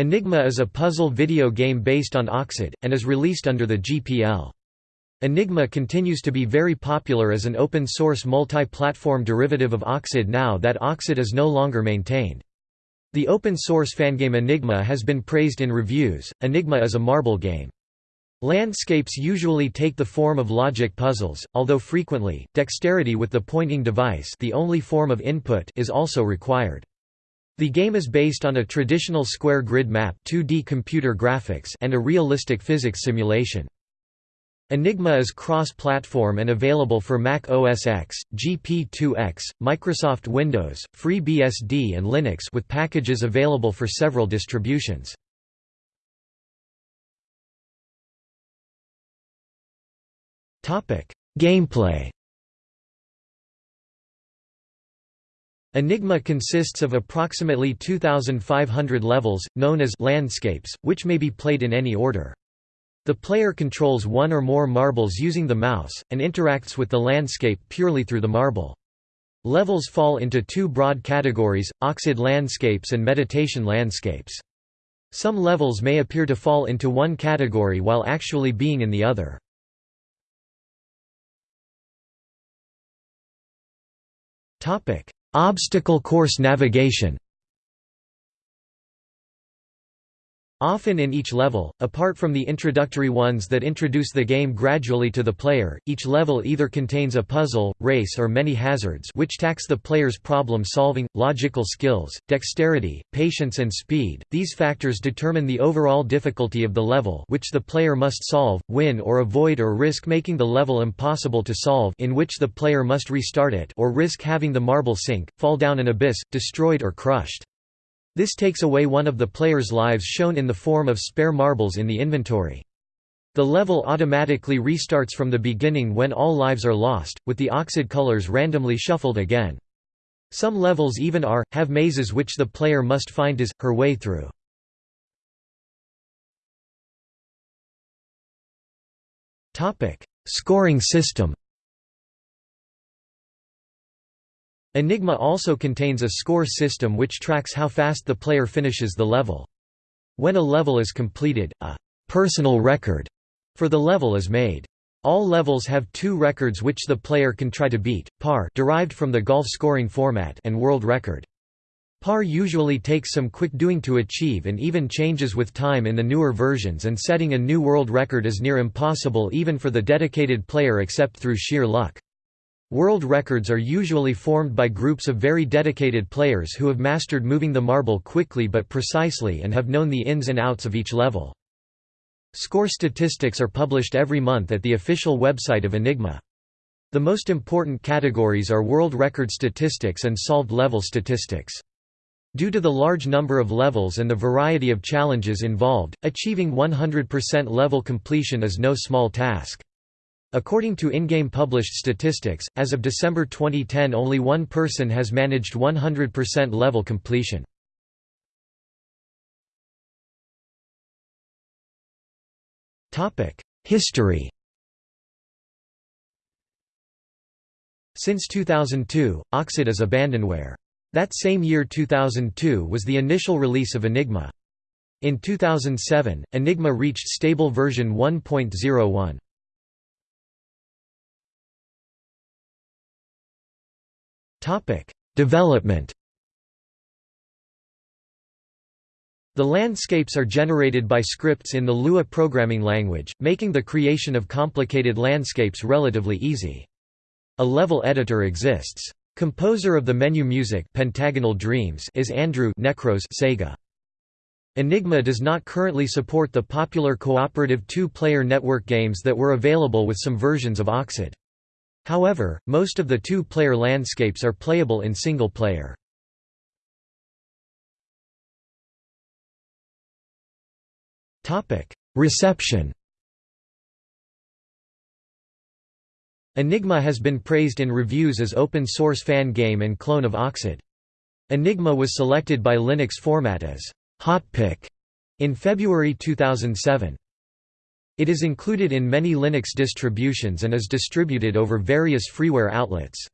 Enigma is a puzzle video game based on Oxyd, and is released under the GPL. Enigma continues to be very popular as an open-source multi-platform derivative of Oxyd now that Oxyd is no longer maintained. The open-source fangame Enigma has been praised in reviews. Enigma is a marble game. Landscapes usually take the form of logic puzzles, although frequently, dexterity with the pointing device the only form of input is also required. The game is based on a traditional square grid map 2D computer graphics and a realistic physics simulation. Enigma is cross-platform and available for Mac OS X, GP2X, Microsoft Windows, FreeBSD and Linux with packages available for several distributions. Gameplay Enigma consists of approximately 2,500 levels, known as landscapes, which may be played in any order. The player controls one or more marbles using the mouse, and interacts with the landscape purely through the marble. Levels fall into two broad categories, Oxyd landscapes and meditation landscapes. Some levels may appear to fall into one category while actually being in the other. Obstacle course navigation Often in each level, apart from the introductory ones that introduce the game gradually to the player, each level either contains a puzzle, race or many hazards which tax the player's problem-solving, logical skills, dexterity, patience and speed. These factors determine the overall difficulty of the level which the player must solve, win or avoid or risk making the level impossible to solve in which the player must restart it or risk having the marble sink, fall down an abyss, destroyed or crushed. This takes away one of the player's lives shown in the form of spare marbles in the inventory. The level automatically restarts from the beginning when all lives are lost, with the oxyd colors randomly shuffled again. Some levels even are, have mazes which the player must find his, her way through. Scoring system Enigma also contains a score system which tracks how fast the player finishes the level. When a level is completed, a «personal record» for the level is made. All levels have two records which the player can try to beat, par derived from the golf scoring format and world record. Par usually takes some quick doing to achieve and even changes with time in the newer versions and setting a new world record is near impossible even for the dedicated player except through sheer luck. World records are usually formed by groups of very dedicated players who have mastered moving the marble quickly but precisely and have known the ins and outs of each level. Score statistics are published every month at the official website of Enigma. The most important categories are world record statistics and solved level statistics. Due to the large number of levels and the variety of challenges involved, achieving 100% level completion is no small task. According to in-game published statistics, as of December 2010 only one person has managed 100% level completion. History Since 2002, Oxyd is abandonware. That same year 2002 was the initial release of Enigma. In 2007, Enigma reached stable version 1.01. Topic: Development. The landscapes are generated by scripts in the Lua programming language, making the creation of complicated landscapes relatively easy. A level editor exists. Composer of the menu music Pentagonal Dreams is Andrew Necros Sega. Enigma does not currently support the popular cooperative two-player network games that were available with some versions of Oxyd. However, most of the two-player landscapes are playable in single-player. Reception Enigma has been praised in reviews as open-source fan game and clone of Oxyd. Enigma was selected by Linux Format as «hot pick» in February 2007. It is included in many Linux distributions and is distributed over various freeware outlets.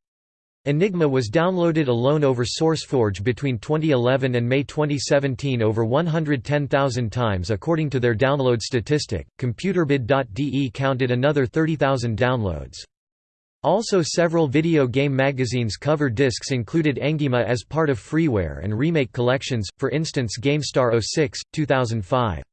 Enigma was downloaded alone over SourceForge between 2011 and May 2017 over 110,000 times according to their download statistic. Computerbild.de counted another 30,000 downloads. Also several video game magazines cover discs included Enigma as part of freeware and remake collections, for instance GameStar 06, 2005.